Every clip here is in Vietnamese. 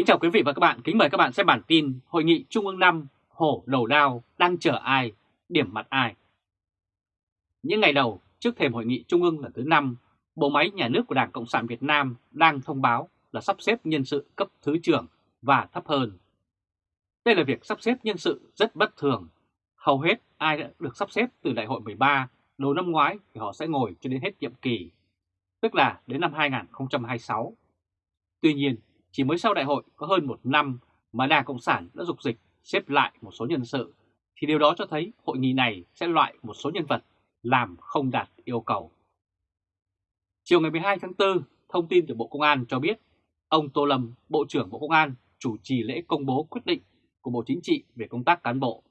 Kính chào quý vị và các bạn, kính mời các bạn xem bản tin Hội nghị Trung ương 5 hổ đầu đao đang chờ ai, điểm mặt ai. Những ngày đầu trước thềm Hội nghị Trung ương lần thứ 5, bộ máy nhà nước của Đảng Cộng sản Việt Nam đang thông báo là sắp xếp nhân sự cấp thứ trưởng và thấp hơn. Đây là việc sắp xếp nhân sự rất bất thường. Hầu hết ai đã được sắp xếp từ đại hội 13 đầu năm ngoái thì họ sẽ ngồi cho đến hết nhiệm kỳ, tức là đến năm 2026. Tuy nhiên, chỉ mới sau đại hội có hơn một năm mà Đảng Cộng sản đã dục dịch xếp lại một số nhân sự, thì điều đó cho thấy hội nghị này sẽ loại một số nhân vật làm không đạt yêu cầu. Chiều ngày 12 tháng 4, thông tin từ Bộ Công an cho biết ông Tô Lâm, Bộ trưởng Bộ Công an chủ trì lễ công bố quyết định của Bộ Chính trị về công tác cán bộ.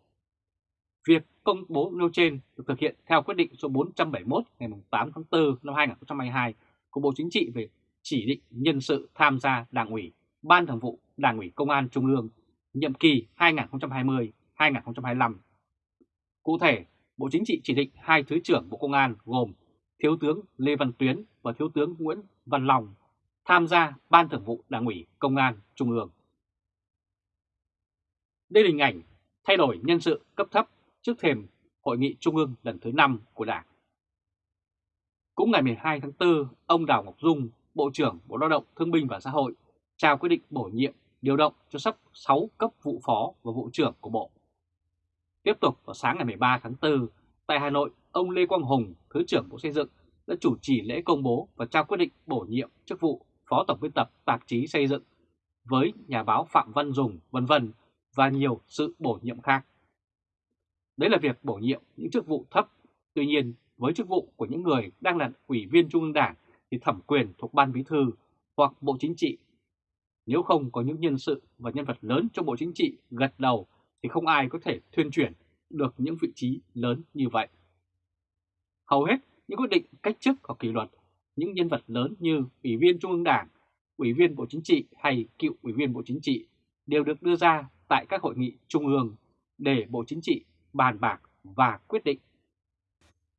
Việc công bố nêu trên được thực hiện theo quyết định số 471 ngày 8 tháng 4 năm 2022 của Bộ Chính trị về chỉ định nhân sự tham gia Đảng ủy, Ban Thường vụ Đảng ủy Công an Trung ương nhiệm kỳ 2020-2025. Cụ thể, Bộ Chính trị chỉ định hai Thứ trưởng Bộ Công an gồm Thiếu tướng Lê Văn Tuyến và Thiếu tướng Nguyễn Văn Long tham gia Ban Thường vụ Đảng ủy Công an Trung ương. Đây là hình ảnh thay đổi nhân sự cấp thấp trước thềm Hội nghị Trung ương lần thứ 5 của Đảng. Cũng ngày 12 tháng 4, ông Đào Ngọc Dung, Bộ trưởng Bộ Lao động Thương binh và Xã hội trao quyết định bổ nhiệm điều động cho sắp 6 cấp vụ phó và vụ trưởng của Bộ. Tiếp tục vào sáng ngày 13 tháng 4, tại Hà Nội, ông Lê Quang Hùng, Thứ trưởng Bộ Xây dựng đã chủ trì lễ công bố và trao quyết định bổ nhiệm chức vụ Phó Tổng biên tập tạp chí xây dựng với nhà báo Phạm Văn Dùng, vân vân và nhiều sự bổ nhiệm khác. Đấy là việc bổ nhiệm những chức vụ thấp, tuy nhiên với chức vụ của những người đang là ủy viên Trung ương Đảng thì thẩm quyền thuộc Ban Bí Thư hoặc Bộ Chính trị. Nếu không có những nhân sự và nhân vật lớn trong Bộ Chính trị gật đầu thì không ai có thể thuyên chuyển được những vị trí lớn như vậy. Hầu hết những quyết định cách chức hoặc kỷ luật những nhân vật lớn như Ủy viên Trung ương Đảng, Ủy viên Bộ Chính trị hay cựu Ủy viên Bộ Chính trị đều được đưa ra tại các hội nghị trung ương để Bộ Chính trị bàn bạc và quyết định.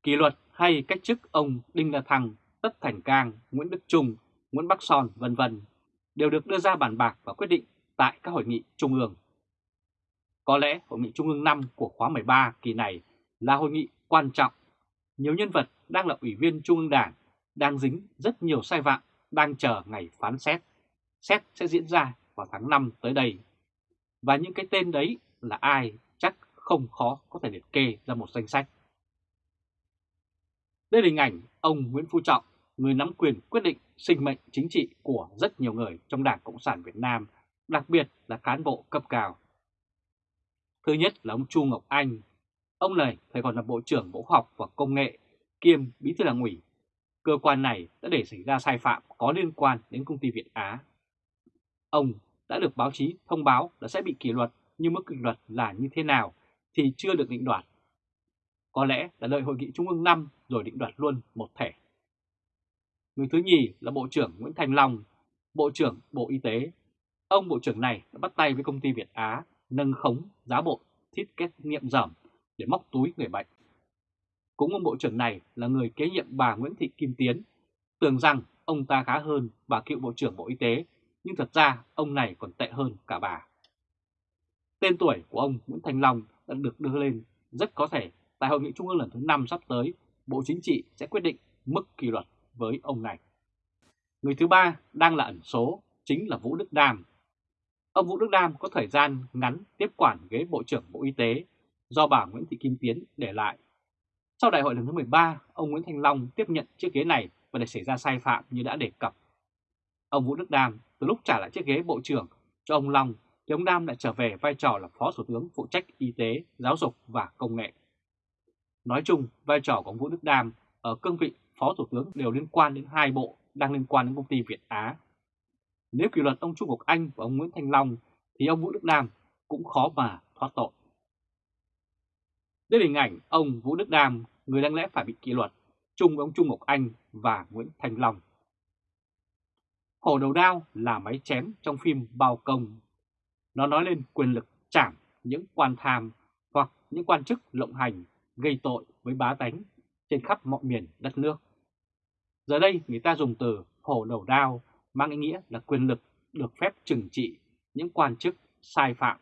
Kỷ luật hay cách chức ông Đinh La Thăng, Tất Thành Cang, Nguyễn Đức Trung, Nguyễn Bắc Son vân vân đều được đưa ra bàn bạc và quyết định tại các hội nghị trung ương. Có lẽ hội nghị trung ương 5 của khóa 13 kỳ này là hội nghị quan trọng. Nhiều nhân vật đang là ủy viên trung ương đảng, đang dính rất nhiều sai phạm, đang chờ ngày phán xét. Xét sẽ diễn ra vào tháng 5 tới đây. Và những cái tên đấy là ai chắc không khó có thể liệt kê ra một danh sách. Đây là hình ảnh ông Nguyễn Phú Trọng, người nắm quyền quyết định sinh mệnh chính trị của rất nhiều người trong Đảng Cộng sản Việt Nam, đặc biệt là cán bộ cấp cao. Thứ nhất là ông Chu Ngọc Anh. Ông này phải còn là Bộ trưởng Bộ Khoa học và Công nghệ, kiêm Bí thư Đảng ủy. Cơ quan này đã để xảy ra sai phạm có liên quan đến công ty Việt Á. Ông đã được báo chí thông báo là sẽ bị kỷ luật nhưng mức kỷ luật là như thế nào thì chưa được định đoạt. Có lẽ là đợi hội nghị Trung ương 5 rồi định đoạt luôn một thể. Người thứ nhì là Bộ trưởng Nguyễn Thành Long, Bộ trưởng Bộ Y tế. Ông Bộ trưởng này đã bắt tay với công ty Việt Á nâng khống giá bộ thiết kết nghiệm giảm để móc túi người bệnh. Cũng ông Bộ trưởng này là người kế nhiệm bà Nguyễn Thị Kim Tiến, tưởng rằng ông ta khá hơn bà cựu Bộ trưởng Bộ Y tế, nhưng thật ra ông này còn tệ hơn cả bà. Tên tuổi của ông Nguyễn Thành Long đã được đưa lên rất có thể tại Hội nghị Trung ương lần thứ 5 sắp tới, Bộ Chính trị sẽ quyết định mức kỷ luật với ông này. Người thứ ba đang là ẩn số, chính là Vũ Đức Đam. Ông Vũ Đức Đam có thời gian ngắn tiếp quản ghế Bộ trưởng Bộ Y tế do bà Nguyễn Thị Kim Tiến để lại. Sau đại hội lần thứ 13, ông Nguyễn Thanh Long tiếp nhận chiếc ghế này và để xảy ra sai phạm như đã đề cập. Ông Vũ Đức Đam từ lúc trả lại chiếc ghế Bộ trưởng cho ông Long thì ông Đam lại trở về vai trò là Phó Thủ tướng phụ trách Y tế, Giáo dục và Công nghệ. Nói chung, vai trò của ông Vũ Đức Đam ở cương vị Phó Thủ tướng đều liên quan đến hai bộ đang liên quan đến công ty Việt Á. Nếu kỷ luật ông Trung Ngọc Anh và ông Nguyễn Thanh Long thì ông Vũ Đức Đam cũng khó mà thoát tội. Đây là hình ảnh ông Vũ Đức Đam, người đáng lẽ phải bị kỷ luật, chung với ông Trung Ngọc Anh và Nguyễn Thanh Long. Hổ đầu đao là máy chém trong phim Bao Công. Nó nói lên quyền lực chạm những quan tham hoặc những quan chức lộng hành gây tội với bá tánh trên khắp mọi miền đất nước. Giờ đây người ta dùng từ hổ đầu đao mang ý nghĩa là quyền lực được phép trừng trị những quan chức sai phạm.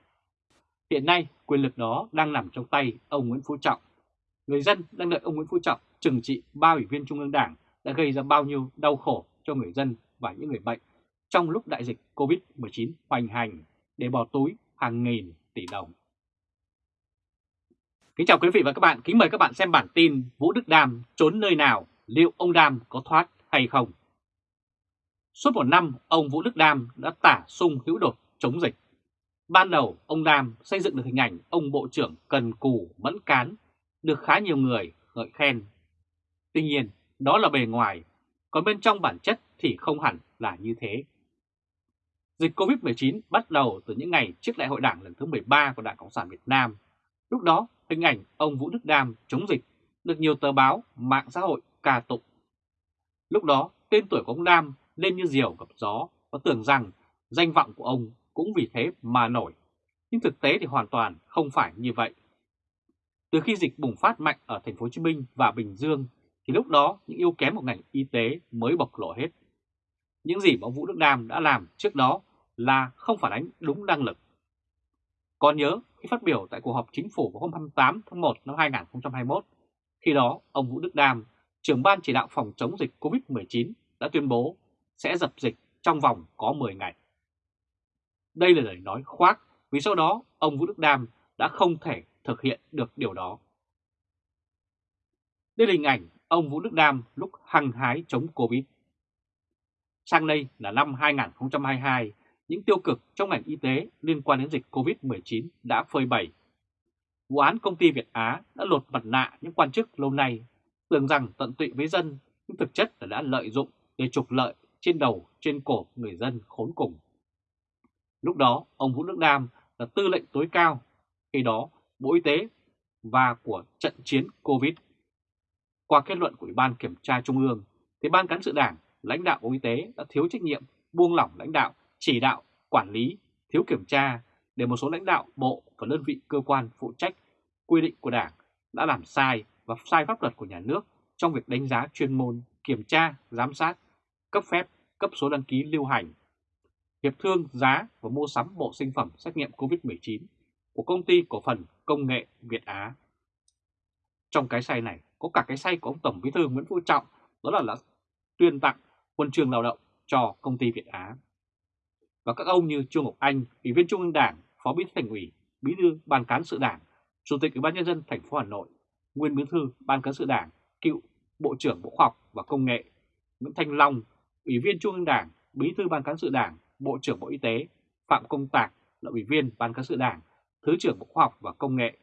Hiện nay, quyền lực đó đang nằm trong tay ông Nguyễn Phú Trọng. Người dân đang đợi ông Nguyễn Phú Trọng trừng trị ba ủy viên Trung ương Đảng đã gây ra bao nhiêu đau khổ cho người dân và những người bệnh trong lúc đại dịch COVID-19 hoành hành để bỏ túi hàng nghìn tỷ đồng. Kính chào quý vị và các bạn, kính mời các bạn xem bản tin Vũ Đức Đam trốn nơi nào, liệu ông Đam có thoát hay không? Suốt một năm, ông Vũ Đức Đam đã tả sung hữu đột chống dịch. Ban đầu, ông Đam xây dựng được hình ảnh ông Bộ trưởng cần cù, mẫn cán, được khá nhiều người ngợi khen. Tuy nhiên, đó là bề ngoài, còn bên trong bản chất thì không hẳn là như thế. Dịch COVID-19 bắt đầu từ những ngày trước đại hội đảng lần thứ 13 của Đảng Cộng sản Việt Nam. Lúc đó, hình ảnh ông Vũ Đức Đam chống dịch được nhiều tờ báo, mạng xã hội ca tụng. Lúc đó, tên tuổi của ông Nam lên như diều gặp gió và tưởng rằng danh vọng của ông cũng vì thế mà nổi. Nhưng thực tế thì hoàn toàn không phải như vậy. Từ khi dịch bùng phát mạnh ở thành phố Hồ Chí Minh và Bình Dương thì lúc đó những yếu kém của ngành y tế mới bộc lộ hết. Những gì mà ông Vũ Đức Đam đã làm trước đó là không phản ánh đúng năng lực. Còn nhớ khi phát biểu tại cuộc họp chính phủ vào hôm 28 tháng 1 năm 2021, khi đó ông Vũ Đức Đam, trưởng ban chỉ đạo phòng chống dịch COVID-19 đã tuyên bố sẽ dập dịch trong vòng có 10 ngày. Đây là lời nói khoác vì sau đó ông Vũ Đức Đam đã không thể thực hiện được điều đó. Đây là hình ảnh ông Vũ Đức Đam lúc hăng hái chống Covid. Sang đây là năm 2022, những tiêu cực trong ngành y tế liên quan đến dịch Covid-19 đã phơi bày. Vụ án công ty Việt Á đã lột mặt nạ những quan chức lâu nay, tưởng rằng tận tụy với dân, nhưng thực chất là đã lợi dụng để trục lợi trên đầu, trên cổ người dân khốn cùng. Lúc đó, ông Vũ Đức Đam là tư lệnh tối cao, khi đó Bộ Y tế và của trận chiến Covid. Qua kết luận của Ủy ban Kiểm tra Trung ương, thì Ban Cán sự Đảng, lãnh đạo Bộ Y tế đã thiếu trách nhiệm, buông lỏng lãnh đạo, chỉ đạo, quản lý, thiếu kiểm tra để một số lãnh đạo bộ và đơn vị cơ quan phụ trách quy định của Đảng đã làm sai và sai pháp luật của nhà nước trong việc đánh giá chuyên môn, kiểm tra, giám sát, cấp phép, cấp số đăng ký lưu hành, hiệp thương giá và mua sắm bộ sinh phẩm xét nghiệm COVID-19 của công ty cổ phần công nghệ Việt Á. Trong cái sai này có cả cái sai của ông Tổng Bí thư Nguyễn Phú Trọng đó là, là tuyên tặng huân trường lao động cho công ty Việt Á. Và các ông như Trương Ngọc Anh, Ủy viên Trung ương Đảng, Phó Bí thư Thành ủy, Bí thư Ban cán sự Đảng, Chủ tịch Ủy ban nhân dân thành phố Hà Nội, Nguyên Bí thư Ban cán sự Đảng, cựu Bộ trưởng Bộ Khoa học và Công nghệ, Nguyễn Thanh Long, Ủy viên Trung ương Đảng, Bí thư Ban cán sự Đảng, Bộ trưởng Bộ Y tế, Phạm Công Tạc là Ủy viên Ban cán sự Đảng, Thứ trưởng Bộ Khoa học và Công nghệ,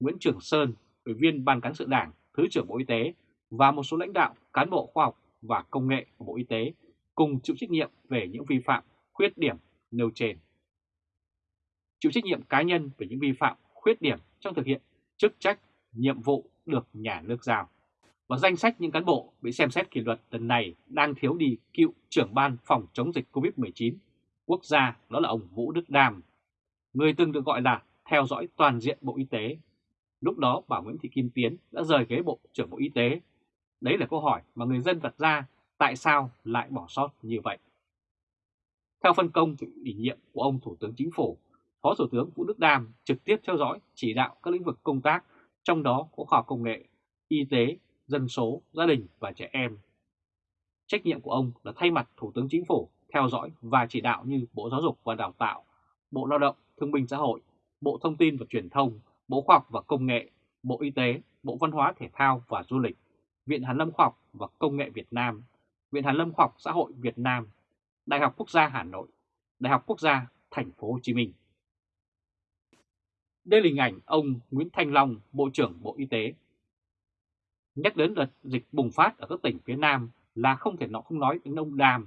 Nguyễn Trường Sơn, Ủy viên Ban cán sự Đảng, Thứ trưởng Bộ Y tế và một số lãnh đạo cán bộ khoa học và công nghệ của Bộ Y tế cùng chịu trách nhiệm về những vi phạm, khuyết điểm nêu trên. Chịu trách nhiệm cá nhân về những vi phạm, khuyết điểm trong thực hiện chức trách, nhiệm vụ được nhà nước giao. Và danh sách những cán bộ bị xem xét kỷ luật lần này đang thiếu đi cựu trưởng ban phòng chống dịch COVID-19 quốc gia đó là ông Vũ Đức Đam, người từng được gọi là theo dõi toàn diện Bộ Y tế. Lúc đó bà Nguyễn Thị Kim Tiến đã rời ghế Bộ trưởng Bộ Y tế. Đấy là câu hỏi mà người dân đặt ra tại sao lại bỏ sót như vậy. Theo phân công chịu ủy nhiệm của ông Thủ tướng Chính phủ, Phó Thủ tướng Vũ Đức Đam trực tiếp theo dõi chỉ đạo các lĩnh vực công tác, trong đó có khoa học công nghệ, y tế, dân số, gia đình và trẻ em. Trách nhiệm của ông là thay mặt Thủ tướng Chính phủ theo dõi và chỉ đạo như Bộ Giáo dục và Đào tạo, Bộ Lao động, Thương binh Xã hội, Bộ Thông tin và Truyền thông, Bộ Khoa học và Công nghệ, Bộ Y tế, Bộ Văn hóa Thể thao và Du lịch, Viện Hàn lâm Khoa học và Công nghệ Việt Nam, Viện Hàn lâm Khoa học Xã hội Việt Nam, Đại học Quốc gia Hà Nội, Đại học Quốc gia Thành phố Hồ Chí Minh. Đây là hình ảnh ông Nguyễn Thanh Long, Bộ trưởng Bộ Y tế. Nhắc đến đợt dịch bùng phát ở các tỉnh phía Nam là không thể nó không nói đến ông Đàm.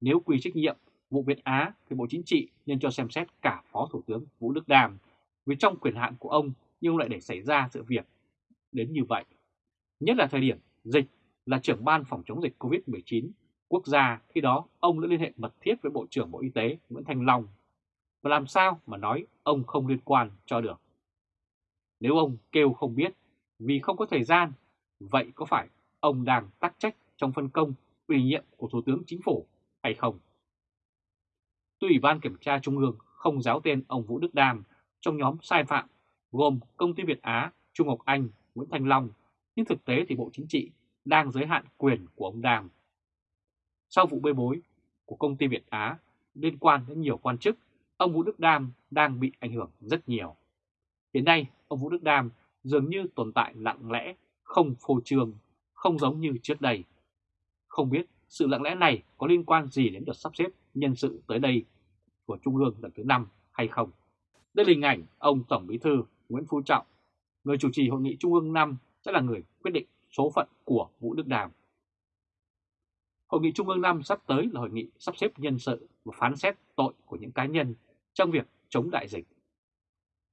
Nếu quy trách nhiệm vụ Việt Á thì Bộ Chính trị nên cho xem xét cả Phó Thủ tướng Vũ Đức Đàm vì trong quyền hạn của ông nhưng lại để xảy ra sự việc đến như vậy. Nhất là thời điểm dịch là trưởng ban phòng chống dịch COVID-19 quốc gia khi đó ông đã liên hệ mật thiết với Bộ trưởng Bộ Y tế Nguyễn Thanh Long. Và làm sao mà nói ông không liên quan cho được? Nếu ông kêu không biết vì không có thời gian, vậy có phải ông đang tắc trách trong phân công ủy nhiệm của Thủ tướng Chính phủ hay không? Tuy Ủy ban Kiểm tra Trung ương không giáo tên ông Vũ Đức Đam trong nhóm sai phạm gồm công ty Việt Á, Trung Ngọc Anh, Nguyễn Thanh Long, nhưng thực tế thì Bộ Chính trị đang giới hạn quyền của ông Đam. Sau vụ bê bối của công ty Việt Á liên quan đến nhiều quan chức, ông Vũ Đức Đam đang bị ảnh hưởng rất nhiều. Hiện nay, ông Vũ Đức Đam dường như tồn tại lặng lẽ, không phô trương, không giống như trước đây. Không biết sự lặng lẽ này có liên quan gì đến đợt sắp xếp nhân sự tới đây của Trung ương lần thứ 5 hay không? Đây là hình ảnh ông Tổng Bí thư Nguyễn Phú Trọng, người chủ trì hội nghị Trung ương 5 sẽ là người quyết định số phận của Vũ Đức Đàm. Hội nghị Trung ương 5 sắp tới là hội nghị sắp xếp nhân sự và phán xét tội của những cá nhân trong việc chống đại dịch.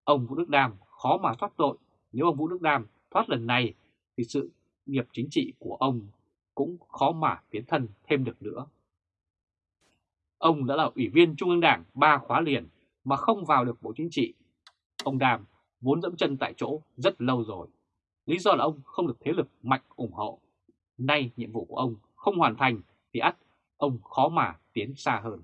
Ông Vũ Đức Đam khó mà thoát tội, nếu ông Vũ Đức Đam thoát lần này thì sự nghiệp chính trị của ông cũng khó mà tiến thân thêm được nữa. Ông đã là ủy viên Trung ương Đảng ba khóa liền mà không vào được Bộ Chính trị. Ông Đàm vốn dẫm chân tại chỗ rất lâu rồi. Lý do là ông không được thế lực mạnh ủng hộ. Nay nhiệm vụ của ông không hoàn thành thì ắt ông khó mà tiến xa hơn.